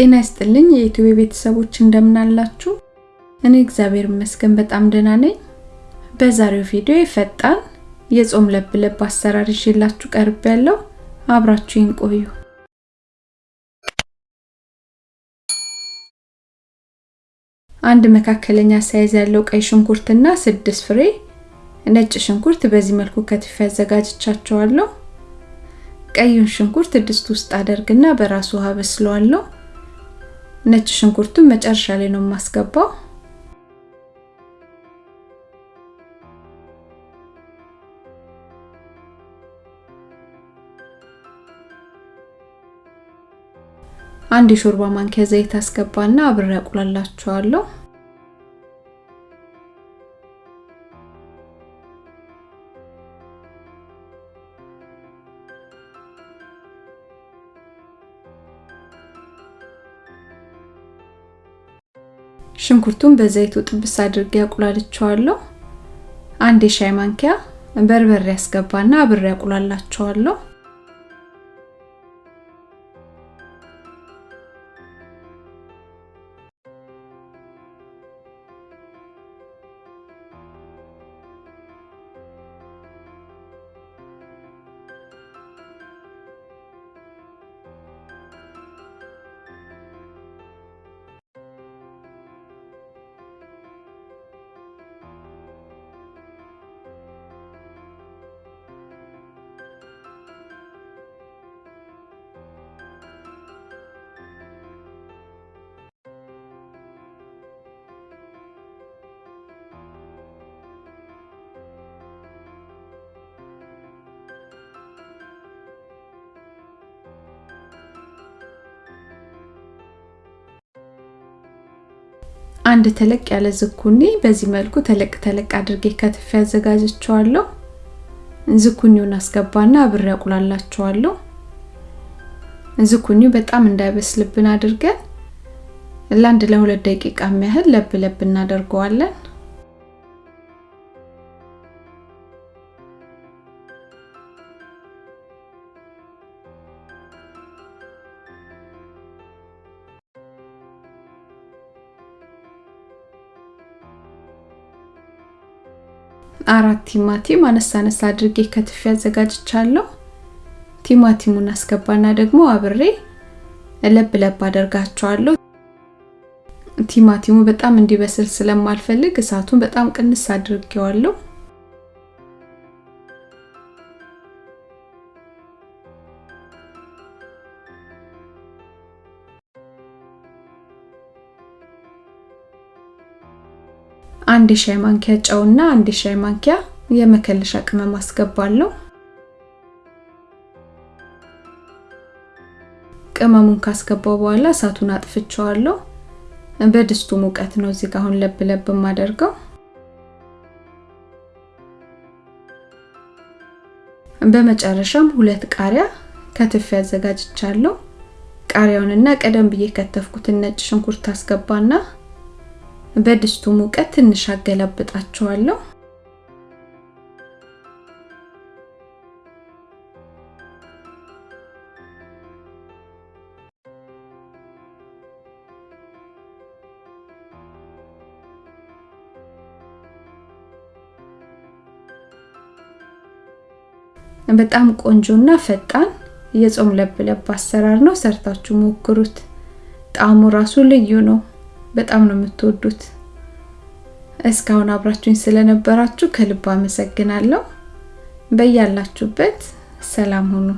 ጤና ይስጥልኝ የዩቲዩብ ቤተሰቦች እንደምን አላችሁ? እኔ እግዚአብሔር ይመስገን በጣም ደህና ነኝ። በዛሬው ቪዲዮ ፈጣን የጾም ለብ ለብ አሰራር ይዤላችሁ ቀርብ ያለው አብራችሁኝ ቆዩ። አንድ መካከለኛ size ያለው ቀይ ሽንኩርትና ስድስት ፍሬ ነጭ ሽንኩርት በዚህ መልኩ ከትፌ አዘጋጅቻቸዋለሁ። ቀዩን ሽንኩርት ድስት ውስጥ አደርግና በራሱ ውሃ በስለዋለሁ። ነጭ ሽንኩርቱን መጨረሻ ላይ ነው የማስገባው። አንድ የሾርባ ማንኪያ ዘይት አስገባና አብሬ አቁላላቸዋለሁ። ሽንኩርቱን በዘይቱ ጥብስ አድርጌ አቁላልቸዋለሁ። አንድ የሻይ ማንኪያ በርበሬ ያስገባና አብሬ አቁላላቸዋለሁ። አንድ ተለቅ ያለ ዝኩኒ በዚህ መልኩ ተለቅ ተለቅ አድርጌ ከትፌ አዘጋጅቸዋለሁ። ዝኩኒውን አስገባና አብሬ አቁላላቸዋለሁ። ዝኩኒው በጣም እንዳይበስልብን አድርገን ለአንድ ለሁለት ደቂቃ ያህል ለብ ለብ እናደርገዋለን። አራት ቲማቲም አነሳ አነሳ አድርጌ ከትፌ አዘጋጅቻለሁ። ቲማቲሙን አስገባና ደግሞ አብሬ ለብ ለብ አደርጋቸዋለሁ። ቲማቲሙ በጣም እንዲበስል ስለማልፈልግ እሳቱን በጣም ቅንስ አድርጌዋለሁ። አንድ ሻይ ማንኪያ ጨውና አንድ ሻይ ማንኪያ የመከለሻ ቅመም አስገባለሁ። ቅመሙን ካስገባው በኋላ እሳቱን አጥፍቼዋለሁ። በድስቱ ሙቀት ነው እዚህ ጋር አሁን ለብ ለብ የማደርገው። በመጨረሻም ሁለት ቃሪያ ከትፌ አዘጋጅቻለሁ። ቃሪያውንና ቀደም ብዬ ከተፍኩትን ነጭ ሽንኩርት አስገባና በድስቱ ሙቀት ትንሽ አገላብጣቸዋለሁ። በጣም ቆንጆና ፈጣን የጾም ለብ ለብ አሰራር ነው። ሰርታችሁ ሞክሩት። ጣዕሙ ራሱ ልዩ ነው። በጣም ነው የምትወዱት። እስካሁን አብራችሁኝ ስለነበራችሁ ከልብ አመሰግናለሁ። በያላችሁበት ሰላም ሁኑ።